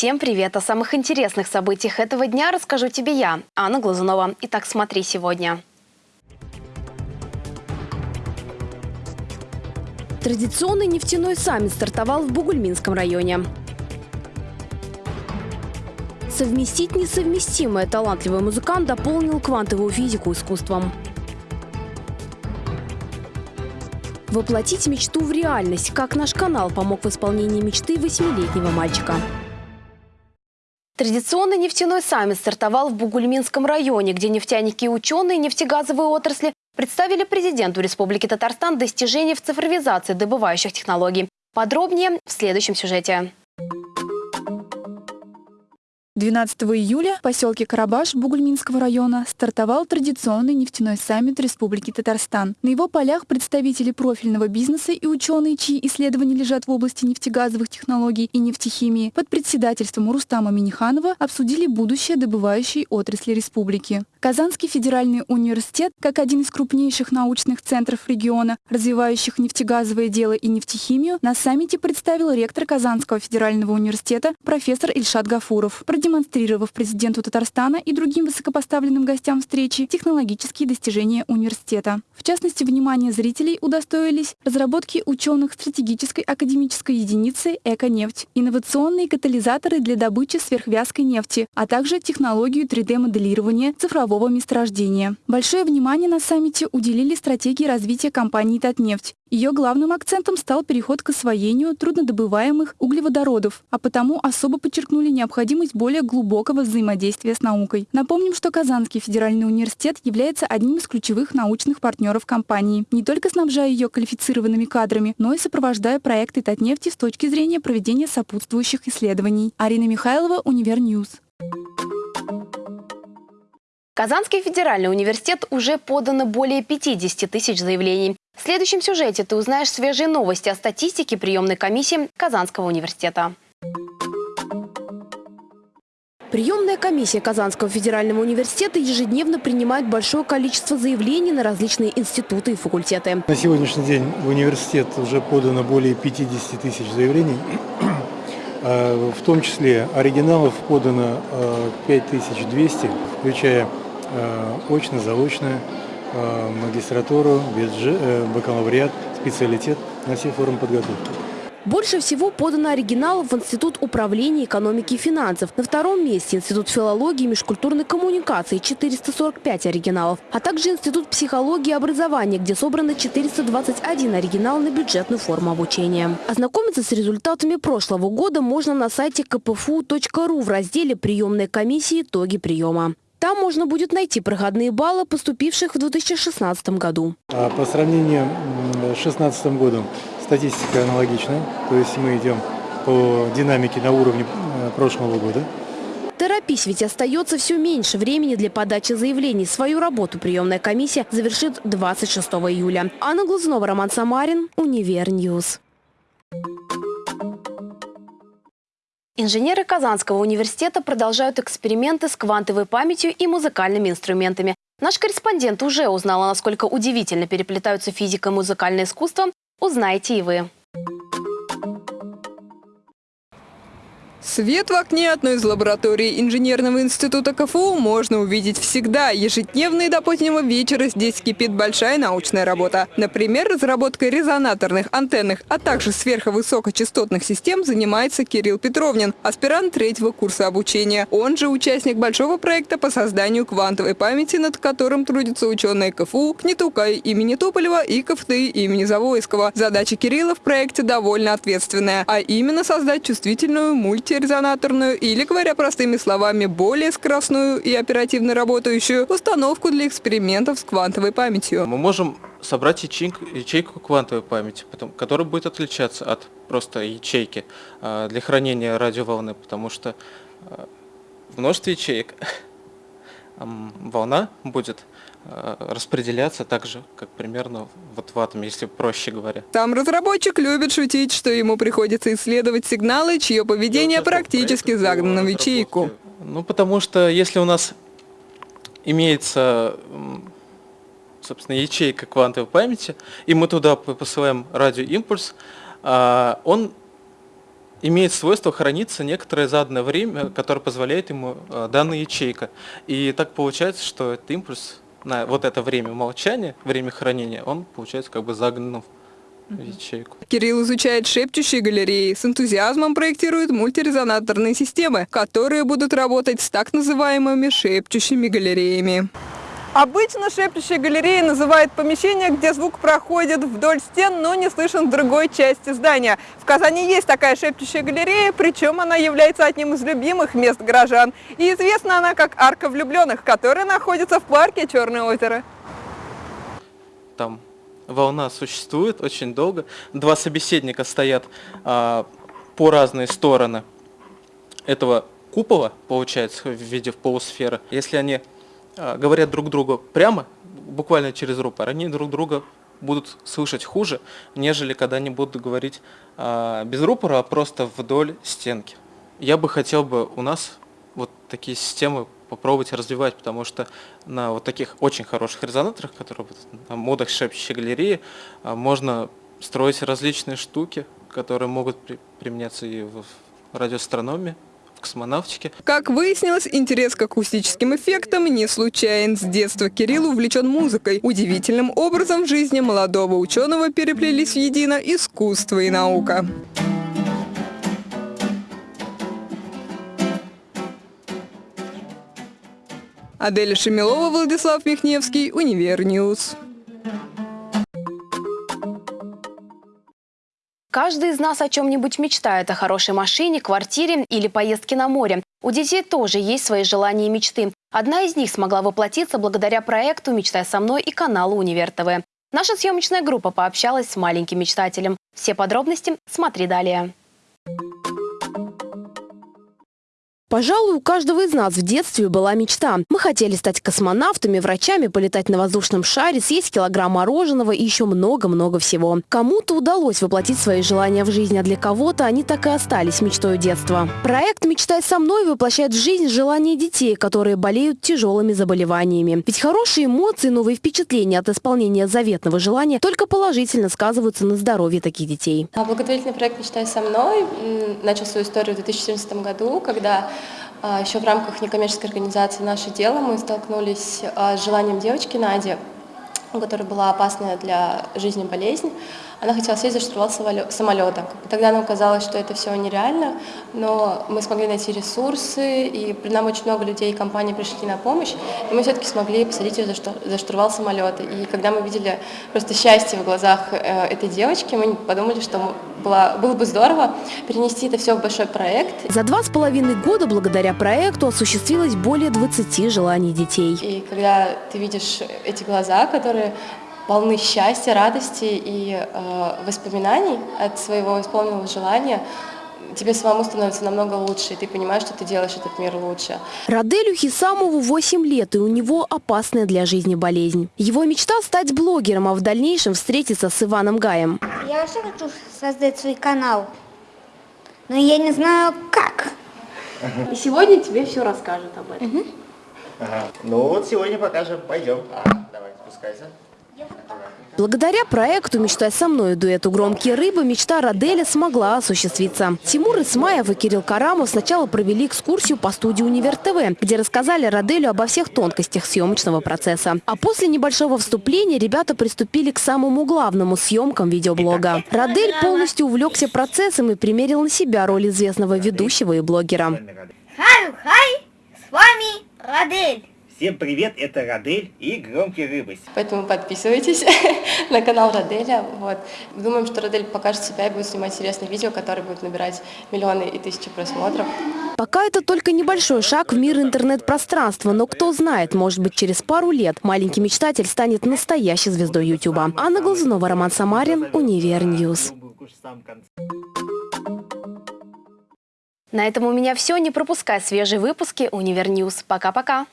Всем привет! О самых интересных событиях этого дня расскажу тебе я, Анна Глазунова. Итак, смотри сегодня. Традиционный нефтяной саммит стартовал в Бугульминском районе. Совместить несовместимое талантливый музыкант дополнил квантовую физику искусством. Воплотить мечту в реальность, как наш канал помог в исполнении мечты восьмилетнего мальчика. Традиционный нефтяной саммит стартовал в Бугульминском районе, где нефтяники и ученые нефтегазовой отрасли представили президенту Республики Татарстан достижения в цифровизации добывающих технологий. Подробнее в следующем сюжете. 12 июля в поселке Карабаш Бугульминского района стартовал традиционный нефтяной саммит Республики Татарстан. На его полях представители профильного бизнеса и ученые, чьи исследования лежат в области нефтегазовых технологий и нефтехимии, под председательством Рустама Миниханова обсудили будущее добывающей отрасли республики. Казанский федеральный университет, как один из крупнейших научных центров региона, развивающих нефтегазовое дело и нефтехимию, на саммите представил ректор Казанского федерального университета профессор Ильшат Гафуров, продемонстрировав президенту Татарстана и другим высокопоставленным гостям встречи технологические достижения университета. В частности, внимание зрителей удостоились разработки ученых стратегической академической единицы «Эко-нефть», инновационные катализаторы для добычи сверхвязкой нефти, а также технологию 3D-моделирования цифрового месторождения. Большое внимание на саммите уделили стратегии развития компании «Татнефть». Ее главным акцентом стал переход к освоению труднодобываемых углеводородов, а потому особо подчеркнули необходимость более глубокого взаимодействия с наукой. Напомним, что Казанский федеральный университет является одним из ключевых научных партнеров компании, не только снабжая ее квалифицированными кадрами, но и сопровождая проекты Татнефти с точки зрения проведения сопутствующих исследований. Арина Михайлова, UniverNews. Казанский федеральный университет уже подано более 50 тысяч заявлений. В следующем сюжете ты узнаешь свежие новости о статистике приемной комиссии Казанского университета. Приемная комиссия Казанского федерального университета ежедневно принимает большое количество заявлений на различные институты и факультеты. На сегодняшний день в университет уже подано более 50 тысяч заявлений. А, в том числе оригиналов подано 5200, а, включая очно, заочно, э, магистратуру, э, бакалавриат, специалитет на все формы подготовки. Больше всего подано оригиналов в Институт управления экономики и финансов. На втором месте Институт филологии и межкультурной коммуникации – 445 оригиналов, а также Институт психологии и образования, где собрано 421 оригинал на бюджетную форму обучения. Ознакомиться с результатами прошлого года можно на сайте kpfu.ru в разделе «Приемная комиссия. Итоги приема». Там можно будет найти проходные баллы, поступивших в 2016 году. А по сравнению с 2016 годом статистика аналогичная. То есть мы идем по динамике на уровне э, прошлого года. Торопись, ведь остается все меньше времени для подачи заявлений. Свою работу приемная комиссия завершит 26 июля. Анна Глазунова, Роман Самарин, Универньюз. Инженеры Казанского университета продолжают эксперименты с квантовой памятью и музыкальными инструментами. Наш корреспондент уже узнала, насколько удивительно переплетаются физика и музыкальное искусство. Узнаете и вы. Свет в окне одной из лабораторий инженерного института КФУ можно увидеть всегда. Ежедневно и до позднего вечера здесь кипит большая научная работа. Например, разработкой резонаторных, антенных, а также сверхвысокочастотных систем занимается Кирилл Петровнин, аспирант третьего курса обучения. Он же участник большого проекта по созданию квантовой памяти, над которым трудятся ученые КФУ, Кнетукай имени Туполева и КФТИ имени Завойского. Задача Кирилла в проекте довольно ответственная, а именно создать чувствительную мульти мультирезонаторную или, говоря простыми словами, более скоростную и оперативно работающую установку для экспериментов с квантовой памятью. Мы можем собрать ячейку, ячейку квантовой памяти, которая будет отличаться от просто ячейки а, для хранения радиоволны, потому что а, в множестве ячеек волна будет распределяться так же, как примерно вот в атоме, если проще говоря. Там разработчик любит шутить, что ему приходится исследовать сигналы, чье поведение практически загнано в ячейку. Ну, потому что если у нас имеется, собственно, ячейка квантовой памяти, и мы туда посылаем радиоимпульс, а, он имеет свойство храниться некоторое заданное время, которое позволяет ему э, данная ячейка. И так получается, что этот импульс на вот это время молчания, время хранения, он получается как бы загнан в ячейку. Кирилл изучает шепчущие галереи, с энтузиазмом проектирует мультирезонаторные системы, которые будут работать с так называемыми шепчущими галереями. Обычно шепчущие галереи называют помещение, где звук проходит вдоль стен, но не слышен в другой части здания. В Казани есть такая шепчущая галерея, причем она является одним из любимых мест горожан. И известна она как Арка влюбленных, которая находится в парке Черное озеро. Там волна существует очень долго. Два собеседника стоят а, по разные стороны этого купола, получается, в виде полусферы. Если они говорят друг другу прямо, буквально через рупор, они друг друга будут слышать хуже, нежели когда они будут говорить а, без рупора, а просто вдоль стенки. Я бы хотел бы у нас вот такие системы попробовать развивать, потому что на вот таких очень хороших резонаторах, которые на модах шепчущей галереи, а, можно строить различные штуки, которые могут при, применяться и в радиоастрономии, космонавтике. Как выяснилось, интерес к акустическим эффектам не случайен. С детства Кирилл увлечен музыкой. Удивительным образом в жизни молодого ученого переплелись в едино искусство и наука. Аделя Шемилова, Владислав Михневский, Универньюз. Каждый из нас о чем-нибудь мечтает, о хорошей машине, квартире или поездке на море. У детей тоже есть свои желания и мечты. Одна из них смогла воплотиться благодаря проекту «Мечтай со мной» и каналу «Универ ТВ». Наша съемочная группа пообщалась с маленьким мечтателем. Все подробности смотри далее. Пожалуй, у каждого из нас в детстве была мечта. Мы хотели стать космонавтами, врачами, полетать на воздушном шаре, съесть килограмм мороженого и еще много-много всего. Кому-то удалось воплотить свои желания в жизнь, а для кого-то они так и остались мечтой детства. Проект «Мечтай со мной» воплощает в жизнь желания детей, которые болеют тяжелыми заболеваниями. Ведь хорошие эмоции, новые впечатления от исполнения заветного желания только положительно сказываются на здоровье таких детей. А благотворительный проект «Мечтай со мной» начал свою историю в 2014 году, когда Еще в рамках некоммерческой организации «Наше дело» мы столкнулись а, с желанием девочки Нади, у которой была опасная для жизни болезнь, она хотела сесть за штурвал самолета. Тогда нам казалось, что это все нереально, но мы смогли найти ресурсы, и нам очень много людей и компаний пришли на помощь, и мы все-таки смогли посадить ее за штурвал самолета. И когда мы видели просто счастье в глазах э, этой девочки, мы подумали, что было, было бы здорово перенести это все в большой проект. За два с половиной года благодаря проекту осуществилось более 20 желаний детей. И когда ты видишь эти глаза, которые полны счастья, радости и э, воспоминаний от своего исполненного желания, тебе самому становится намного лучше, и ты понимаешь, что ты делаешь этот мир лучше. Раделю Хисамову 8 лет, и у него опасная для жизни болезнь. Его мечта стать блогером, а в дальнейшем встретиться с Иваном Гаем. Я вообще хочу создать свой канал, но я не знаю как. И сегодня тебе все расскажут об этом. Угу. Ага. Ну вот сегодня покажем. Пойдем. А, давай, спускайся. Благодаря проекту «Мечтай со мной» дуэту «Громкие рыбы» мечта Раделя смогла осуществиться. Тимур Исмаев и Кирилл Карамов сначала провели экскурсию по студии «Универ ТВ», где рассказали Раделю обо всех тонкостях съемочного процесса. А после небольшого вступления ребята приступили к самому главному – съемкам видеоблога. Радель полностью увлекся процессом и примерил на себя роль известного ведущего и блогера. Хай-хай, с вами Радель. Всем привет, это Радель и Громкие Рыбы. Поэтому подписывайтесь на канал Раделя. Вот. Думаем, что Радель покажет себя и будет снимать интересные видео, которые будут набирать миллионы и тысячи просмотров. Пока это только небольшой шаг в мир интернет-пространства, но кто знает, может быть через пару лет маленький мечтатель станет настоящей звездой Ютуба. Анна Глазунова, Роман Самарин, Универньюз. На этом у меня все. Не пропускай свежие выпуски Универньюз. Пока-пока.